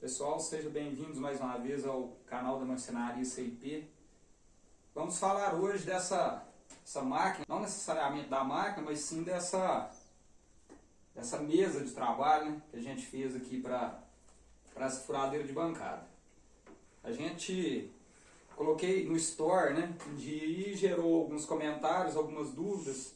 Pessoal, sejam bem-vindos mais uma vez ao canal da Marcenaria CIP. Vamos falar hoje dessa essa máquina, não necessariamente da máquina, mas sim dessa, dessa mesa de trabalho né, que a gente fez aqui para essa furadeira de bancada. A gente coloquei no store, né, e gerou alguns comentários, algumas dúvidas,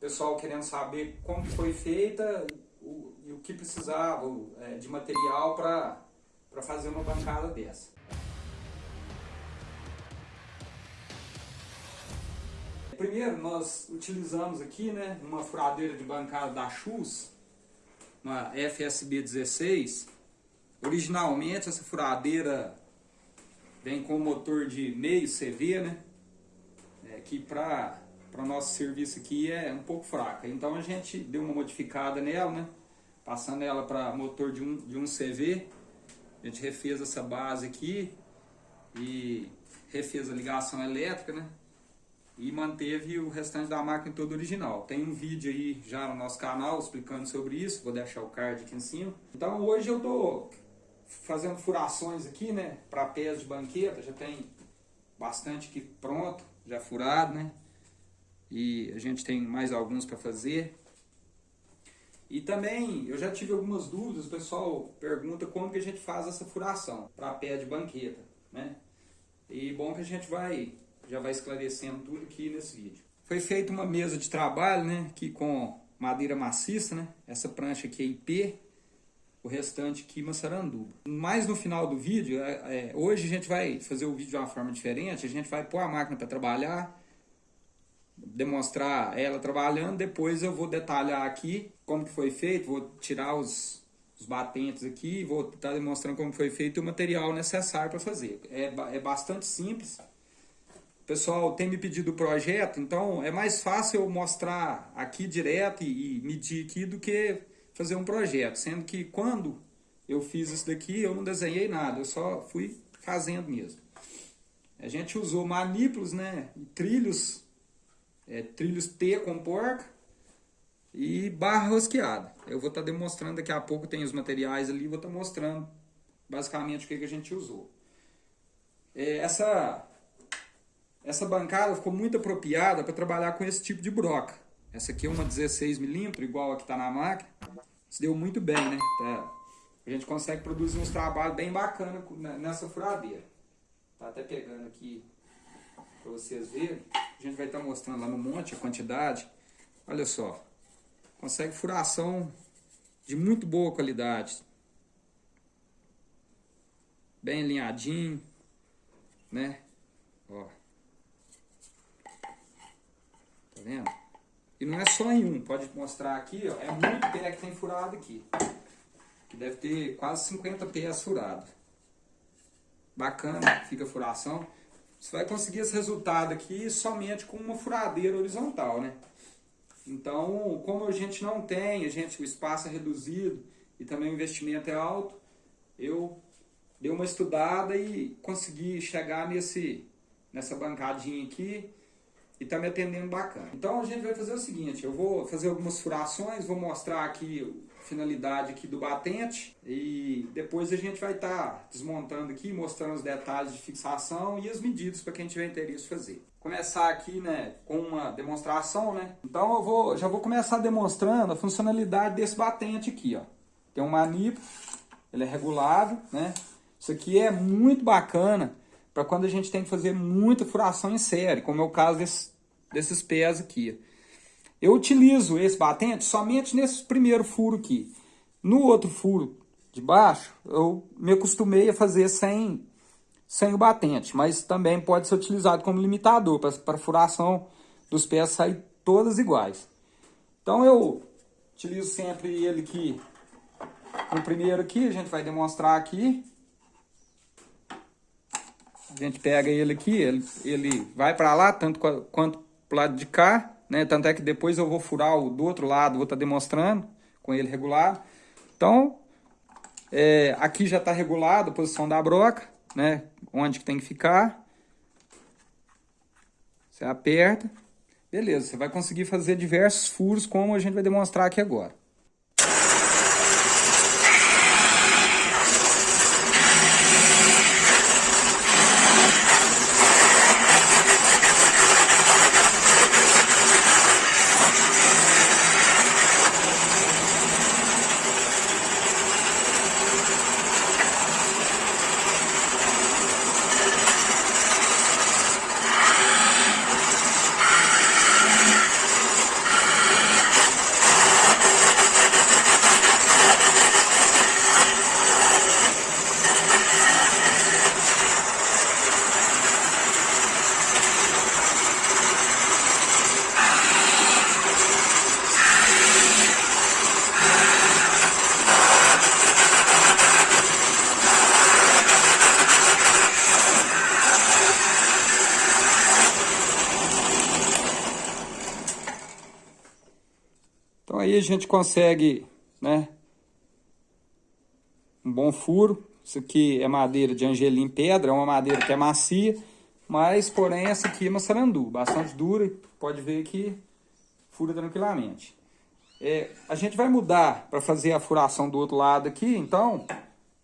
pessoal querendo saber como foi feita o, que precisava é, de material para fazer uma bancada dessa. Primeiro nós utilizamos aqui né, uma furadeira de bancada da Chus, uma FSB 16. Originalmente essa furadeira vem com motor de meio CV, né? É, que para o nosso serviço aqui é um pouco fraca. Então a gente deu uma modificada nela, né? Passando ela para motor de um, de um CV. A gente refez essa base aqui e refez a ligação elétrica, né? E manteve o restante da máquina todo original. Tem um vídeo aí já no nosso canal explicando sobre isso, vou deixar o card aqui em cima. Então hoje eu tô fazendo furações aqui, né? Para pés de banqueta, já tem bastante aqui pronto, já furado, né? e a gente tem mais alguns para fazer. E também eu já tive algumas dúvidas, o pessoal pergunta como que a gente faz essa furação para pé de banqueta, né? E bom que a gente vai já vai esclarecendo tudo aqui nesse vídeo. Foi feita uma mesa de trabalho, né, aqui com madeira maciça, né? Essa prancha aqui é IP, o restante aqui maçaranduba. Mais no final do vídeo, é, é, hoje a gente vai fazer o vídeo de uma forma diferente, a gente vai pôr a máquina para trabalhar, demonstrar ela trabalhando, depois eu vou detalhar aqui como que foi feito, vou tirar os, os batentes aqui, vou estar demonstrando como foi feito o material necessário para fazer. É, é bastante simples. Pessoal tem me pedido o projeto, então é mais fácil eu mostrar aqui direto e, e medir aqui do que fazer um projeto, sendo que quando eu fiz isso daqui eu não desenhei nada, eu só fui fazendo mesmo. A gente usou manípulos, né, trilhos é, trilhos T com porca e barra rosqueada. Eu vou estar tá demonstrando daqui a pouco, tem os materiais ali, vou estar tá mostrando basicamente o que, que a gente usou. É, essa, essa bancada ficou muito apropriada para trabalhar com esse tipo de broca. Essa aqui é uma 16mm, igual a que está na máquina. Se deu muito bem, né? Tá, a gente consegue produzir uns trabalhos bem bacanas nessa furadeira. Tá até pegando aqui para vocês verem. A gente vai estar tá mostrando lá no monte a quantidade. Olha só. Consegue furação de muito boa qualidade. Bem alinhadinho, né? Ó. Tá vendo? E não é só em um, pode mostrar aqui, ó. É muito pé que tem furado aqui. Que deve ter quase 50 pés furado. Bacana, fica a furação. Você vai conseguir esse resultado aqui somente com uma furadeira horizontal, né? Então, como a gente não tem, a gente, o espaço é reduzido e também o investimento é alto, eu dei uma estudada e consegui chegar nesse, nessa bancadinha aqui e tá me atendendo bacana. Então a gente vai fazer o seguinte, eu vou fazer algumas furações, vou mostrar aqui finalidade aqui do batente e depois a gente vai estar tá desmontando aqui, mostrando os detalhes de fixação e as medidas para quem tiver interesse fazer. Começar aqui, né, com uma demonstração, né? Então eu vou, já vou começar demonstrando a funcionalidade desse batente aqui, ó. Tem um maniplo, ele é regulável, né? Isso aqui é muito bacana para quando a gente tem que fazer muita furação em série, como é o caso desse, desses pés aqui. Eu utilizo esse batente somente nesse primeiro furo aqui. No outro furo de baixo, eu me acostumei a fazer sem, sem o batente, mas também pode ser utilizado como limitador para a furação dos pés sair todas iguais. Então eu utilizo sempre ele aqui no primeiro aqui, a gente vai demonstrar aqui. A gente pega ele aqui, ele, ele vai para lá, tanto quanto para o lado de cá, né? Tanto é que depois eu vou furar o do outro lado, vou estar tá demonstrando com ele regulado. Então, é, aqui já está regulado a posição da broca, né? Onde que tem que ficar. Você aperta. Beleza, você vai conseguir fazer diversos furos, como a gente vai demonstrar aqui agora. Gente consegue, né? Um bom furo. Isso aqui é madeira de angelim pedra, é uma madeira que é macia, mas porém essa aqui é uma sarandu, bastante dura, pode ver que fura tranquilamente. É, a gente vai mudar para fazer a furação do outro lado aqui, então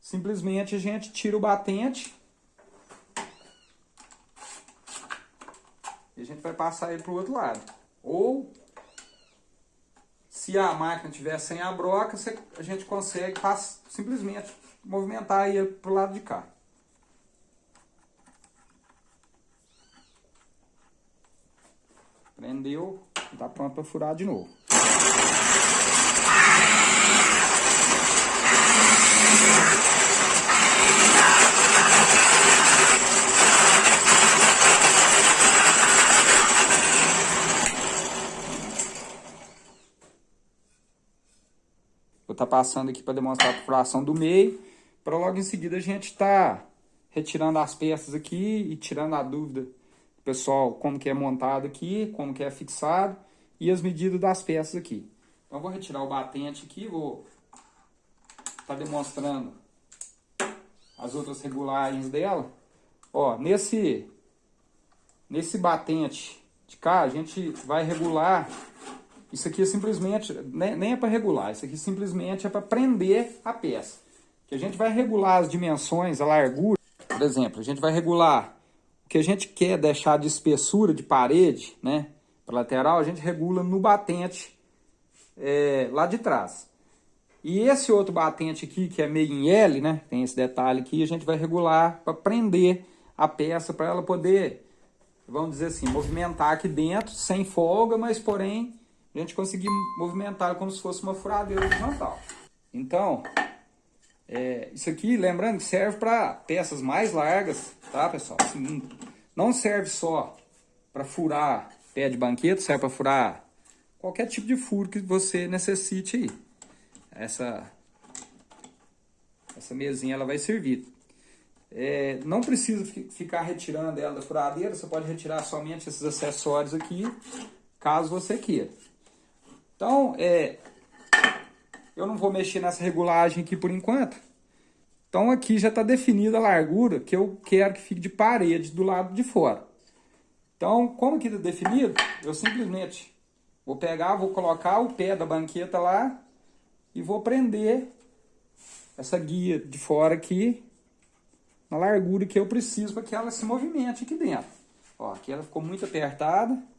simplesmente a gente tira o batente e a gente vai passar ele para o outro lado. Ou se a máquina tiver sem a broca, a gente consegue simplesmente movimentar ele para o lado de cá. Prendeu, está pronto para furar de novo. Tá passando aqui para demonstrar a perfuração do meio, para logo em seguida a gente tá retirando as peças aqui e tirando a dúvida pessoal como que é montado aqui, como que é fixado e as medidas das peças aqui. Então vou retirar o batente aqui, vou tá demonstrando as outras regulagens dela. Ó, nesse, nesse batente de cá, a gente vai regular isso aqui é simplesmente, nem é para regular, isso aqui simplesmente é para prender a peça. Que a gente vai regular as dimensões, a largura, por exemplo, a gente vai regular o que a gente quer deixar de espessura de parede, né, para lateral, a gente regula no batente é, lá de trás. E esse outro batente aqui, que é meio em L, né, tem esse detalhe aqui, a gente vai regular para prender a peça, para ela poder, vamos dizer assim, movimentar aqui dentro, sem folga, mas porém a gente conseguir movimentar como se fosse uma furadeira horizontal. Então, é, isso aqui, lembrando que serve para peças mais largas, tá pessoal? Assim, não serve só para furar pé de banqueta, serve para furar qualquer tipo de furo que você necessite aí. Essa, essa mesinha ela vai servir. É, não precisa ficar retirando ela da furadeira, você pode retirar somente esses acessórios aqui, caso você queira. Então, é, eu não vou mexer nessa regulagem aqui por enquanto. Então aqui já está definida a largura que eu quero que fique de parede do lado de fora. Então, como que está definido, eu simplesmente vou pegar, vou colocar o pé da banqueta lá e vou prender essa guia de fora aqui na largura que eu preciso para que ela se movimente aqui dentro. Ó, aqui ela ficou muito apertada.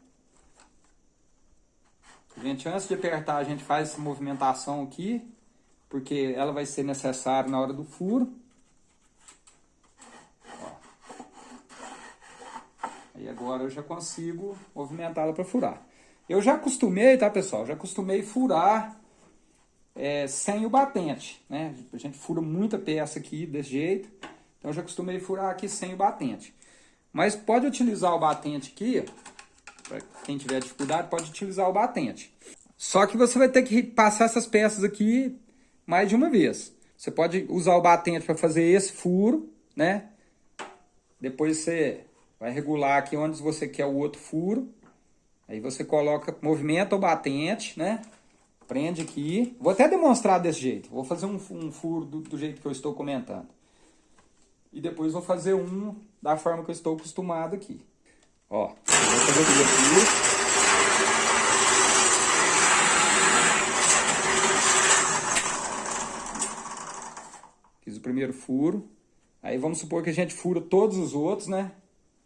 Gente, antes de apertar, a gente faz essa movimentação aqui, porque ela vai ser necessária na hora do furo. Ó. Aí agora eu já consigo movimentá-la para furar. Eu já acostumei, tá pessoal? Já acostumei furar é, sem o batente, né? A gente fura muita peça aqui desse jeito. Então eu já acostumei furar aqui sem o batente. Mas pode utilizar o batente aqui, para quem tiver dificuldade, pode utilizar o batente. Só que você vai ter que passar essas peças aqui mais de uma vez. Você pode usar o batente para fazer esse furo, né? Depois você vai regular aqui onde você quer o outro furo. Aí você coloca, movimenta o batente, né? Prende aqui. Vou até demonstrar desse jeito. Vou fazer um, um furo do, do jeito que eu estou comentando. E depois vou fazer um da forma que eu estou acostumado aqui. Ó, vou fazer aqui. Fiz o primeiro furo. Aí vamos supor que a gente fura todos os outros, né?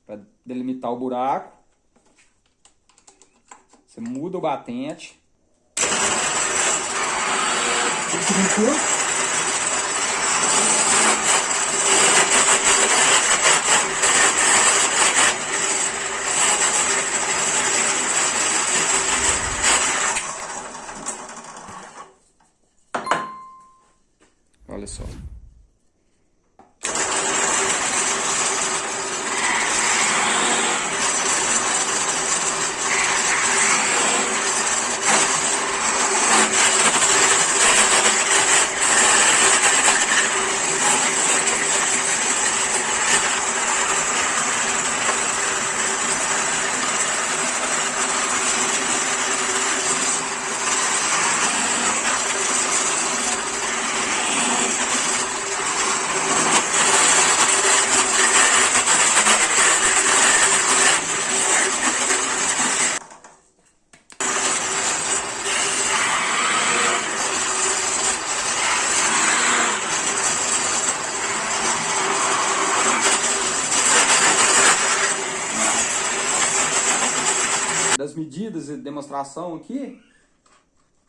Para delimitar o buraco. Você muda o batente. Olha medidas demonstração aqui.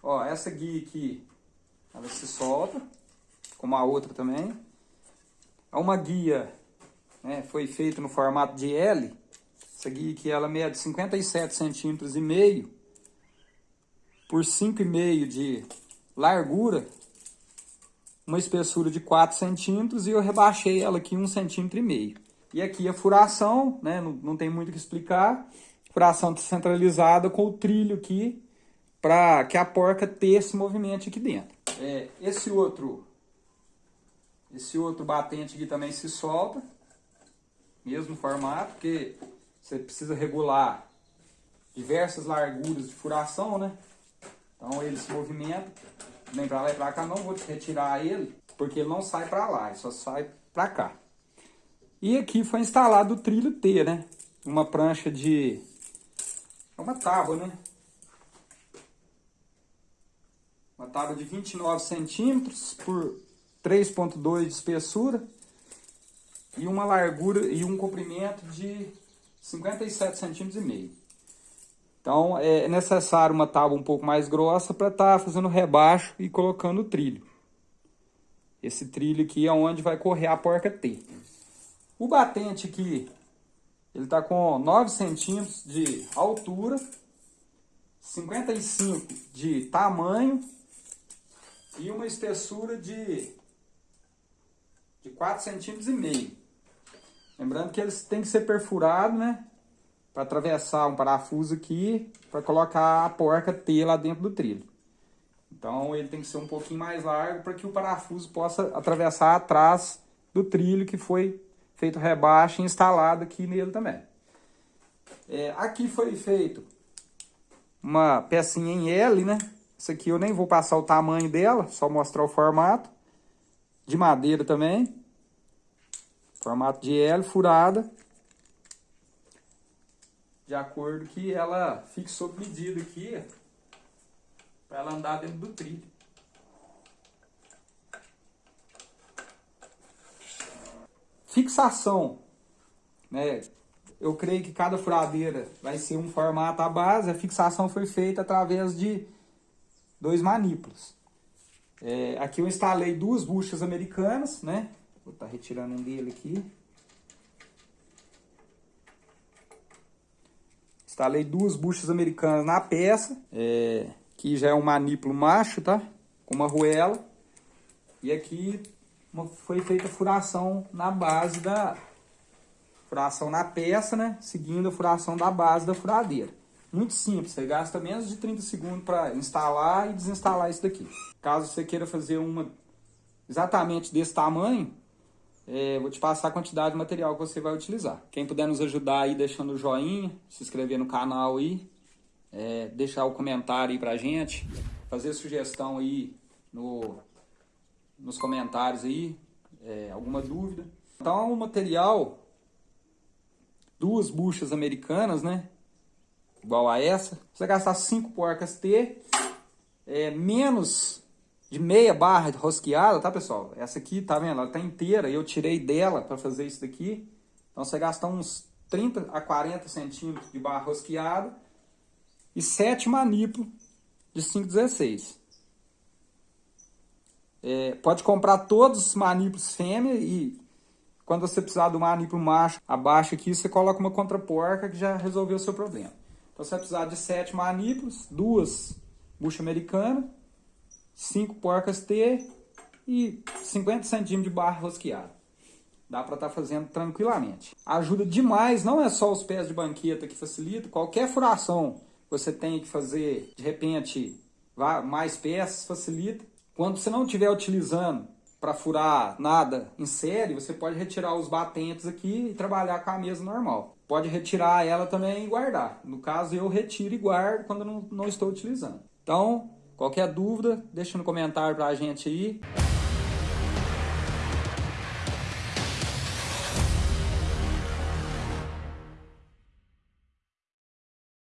Ó, essa guia aqui, ela se solta, como a outra também. É uma guia, né, foi feita no formato de L. Essa guia aqui, ela mede 57 centímetros e meio por 5,5 de largura, uma espessura de 4 centímetros e eu rebaixei ela aqui 1 centímetro e meio. E aqui a furação, né, não, não tem muito o que explicar, furação centralizada com o trilho aqui, para que a porca tenha esse movimento aqui dentro. É, esse outro esse outro batente aqui também se solta, mesmo formato, porque você precisa regular diversas larguras de furação, né? Então ele se movimenta, vem para lá e para cá, não vou retirar ele, porque ele não sai para lá, ele só sai para cá. E aqui foi instalado o trilho T, né? Uma prancha de... É uma tábua, né? Uma tábua de 29 centímetros por 3.2 de espessura e uma largura e um comprimento de 57 centímetros e meio. Então é necessário uma tábua um pouco mais grossa para estar tá fazendo rebaixo e colocando o trilho. Esse trilho aqui é onde vai correr a porca T. O batente aqui, ele está com 9 centímetros de altura, 55 de tamanho e uma espessura de, de 4 centímetros e meio. Lembrando que eles têm que ser perfurados, né? para atravessar um parafuso aqui para colocar a porca T lá dentro do trilho. Então ele tem que ser um pouquinho mais largo para que o parafuso possa atravessar atrás do trilho que foi feito rebaixo e instalado aqui nele também. É, aqui foi feito uma pecinha em L, né? Essa aqui eu nem vou passar o tamanho dela, só mostrar o formato. De madeira também. Formato de L, furada de acordo que ela fique sob medida aqui, para ela andar dentro do trilho. Fixação, né? Eu creio que cada furadeira vai ser um formato à base, a fixação foi feita através de dois manípulos. É, aqui eu instalei duas buchas americanas, né? Vou estar tá retirando um dele aqui. Instalei duas buchas americanas na peça, é, que já é um manípulo macho, tá? Com uma ruela. E aqui foi feita furação na base da... Furação na peça, né? Seguindo a furação da base da furadeira. Muito simples, você gasta menos de 30 segundos para instalar e desinstalar isso daqui. Caso você queira fazer uma exatamente desse tamanho, é, vou te passar a quantidade de material que você vai utilizar. Quem puder nos ajudar aí deixando o joinha, se inscrever no canal aí, é, deixar o comentário aí pra gente, fazer sugestão aí no, nos comentários aí, é, alguma dúvida. Então o material, duas buchas americanas, né, igual a essa, você gastar 5 porcas T, é, menos de meia barra rosqueada, tá pessoal? Essa aqui, tá vendo? Ela tá inteira e eu tirei dela para fazer isso daqui. Então você gasta uns 30 a 40 centímetros de barra rosqueada e 7 manípulos de 5,16. É, pode comprar todos os manípulos fêmea e quando você precisar do manípulo macho abaixo aqui, você coloca uma contraporca que já resolveu o seu problema. Então você vai precisar de 7 manípulos, duas bucha americana 5 porcas T e 50 centímetros de barra rosqueada. Dá para estar tá fazendo tranquilamente. Ajuda demais, não é só os pés de banqueta que facilita, qualquer furação você tem que fazer, de repente, mais peças facilita. Quando você não estiver utilizando para furar nada em série, você pode retirar os batentes aqui e trabalhar com a mesa normal. Pode retirar ela também e guardar. No caso, eu retiro e guardo quando não, não estou utilizando. Então, Qualquer dúvida, deixa no comentário pra gente aí.